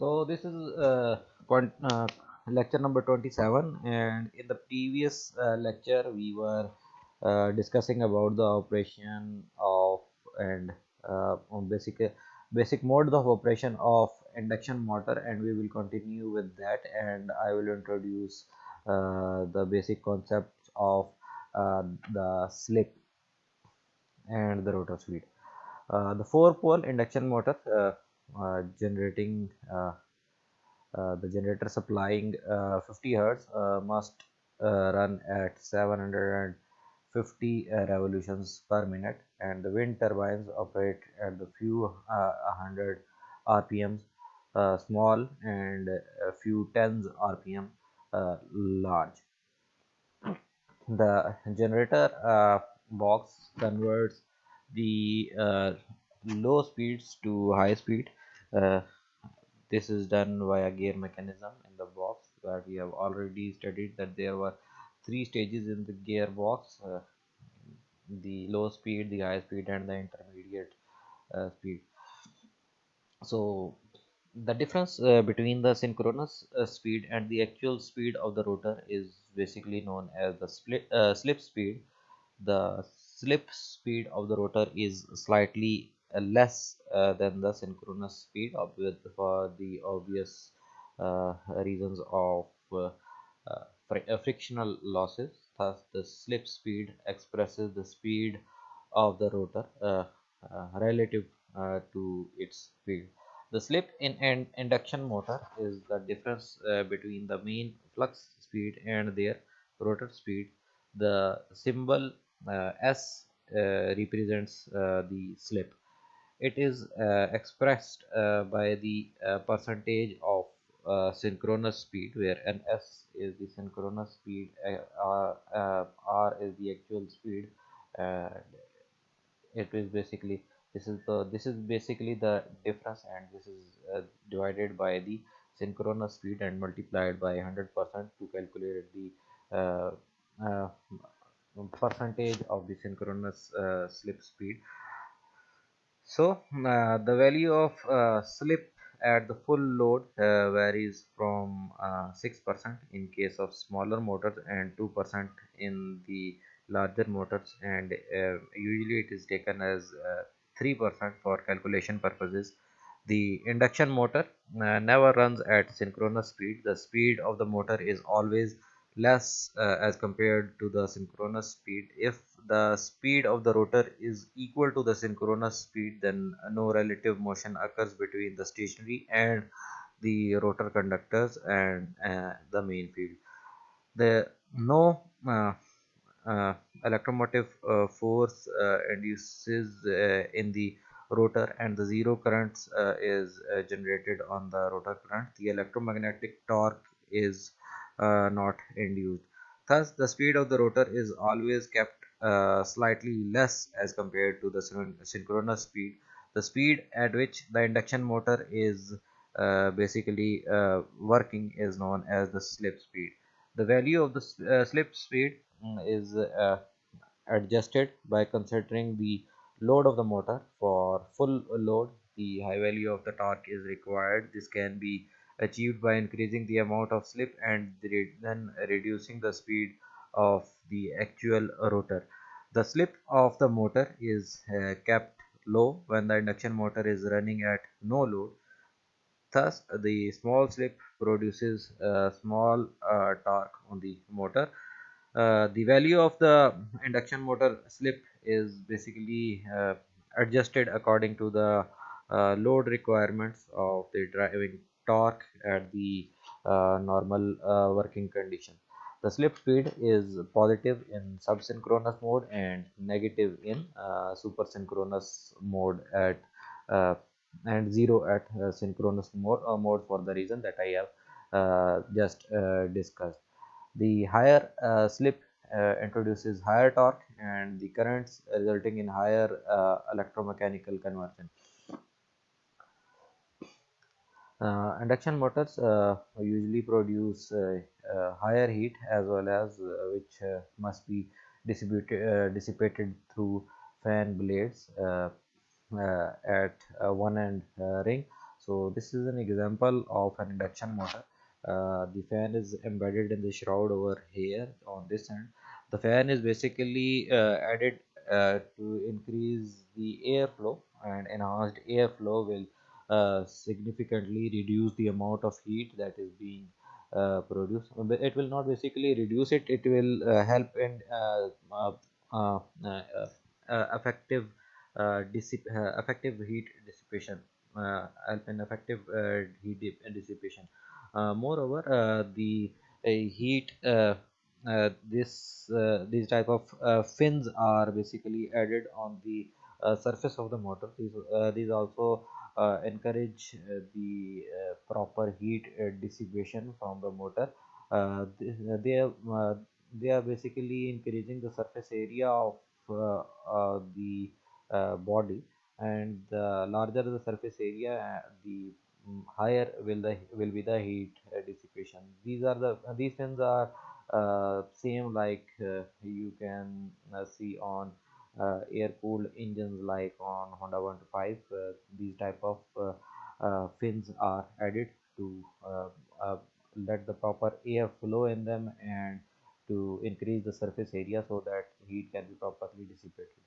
so this is uh, uh, lecture number 27 and in the previous uh, lecture we were uh, discussing about the operation of and uh, basic basic modes of operation of induction motor. And we will continue with that. And I will introduce uh, the basic concepts of uh, the slip and the rotor speed. The four pole induction motor uh, generating uh, uh, the generator supplying 50 hertz must run at 750 revolutions per minute. And the wind turbines operate at the few hundred rpms uh, small and a few tens rpm uh, large. The generator uh, box converts the low speeds to high speed uh, this is done via gear mechanism in the box where we have already studied that there were three stages in the gearbox uh, the low speed the high speed and the intermediate uh, speed. So the difference uh, between the synchronous uh, speed and the actual speed of the rotor is basically known as the split uh, slip speed. The slip speed of the rotor is slightly less uh, than the synchronous speed for the obvious uh, reasons of uh, fr frictional losses. Thus the slip speed expresses the speed of the rotor relative to its speed. The slip in an induction motor is the difference uh, between the main flux speed and their rotor speed. The symbol uh, S uh, represents the slip it is uh, expressed uh, by the uh, percentage of synchronous speed where ns is the synchronous speed r, r is the actual speed and it is basically this is the this is basically the difference and this is uh, divided by the synchronous speed and multiplied by 100 percent to calculate the uh, uh, percentage of the synchronous slip speed so uh, the value of uh, slip at the full load uh, varies from 6% in case of smaller motors and 2% in the larger motors. And usually it is taken as 3% for calculation purposes. The induction motor uh, never runs at synchronous speed. The speed of the motor is always less uh, as compared to the synchronous speed. If the speed of the rotor is equal to the synchronous speed then no relative motion occurs between the stationary and the rotor conductors and uh, the main field. The no uh, uh, electromotive uh, force uh, induces in the rotor and the zero currents is generated on the rotor current. The electromagnetic torque is not induced. Thus, the speed of the rotor is always kept uh, slightly less as compared to the synchronous speed. The speed at which the induction motor is uh, basically uh, working is known as the slip speed. The value of the uh, slip speed mm, is uh, adjusted by considering the load of the motor. For full load, the high value of the torque is required. This can be achieved by increasing the amount of slip and then reducing the speed of the actual rotor. The slip of the motor is uh, kept low when the induction motor is running at no load. Thus, the small slip produces a small uh, torque on the motor. Uh, the value of the induction motor slip is basically uh, adjusted according to the uh, load requirements of the driving torque at the uh, normal uh, working condition. The slip speed is positive in subsynchronous mode and negative in uh, supersynchronous mode at and zero at synchronous mode, mode for the reason that I have just discussed. The higher slip uh, introduces higher torque and the currents resulting in higher uh, electromechanical conversion. Uh, induction motors uh, usually produce uh, higher heat as well as which must be dissipated, dissipated through fan blades at one end ring. So so this is an example of an induction motor. Uh, the fan is embedded in the shroud over here on this end. The fan is basically uh, added uh, to increase the airflow and enhanced airflow will uh, significantly reduce the amount of heat that is being uh, produced. It will not basically reduce it it will uh, help in uh, uh, uh, uh, effective effective heat dissipation help in effective heat dissipation. Moreover the heat this these type of fins are basically added on the surface of the motor. These these also encourage the proper heat dissipation from the motor. They, are they are basically increasing the surface area of uh, uh, the uh, body. And the larger the surface area the um, higher will the will be the heat dissipation. These are the these fins are uh, same like uh, you can uh, see on uh, air cooled engines like on honda 125 uh, these type of uh, uh, fins are added to uh, uh, let the proper air flow in them and to increase the surface area so that heat can be properly dissipated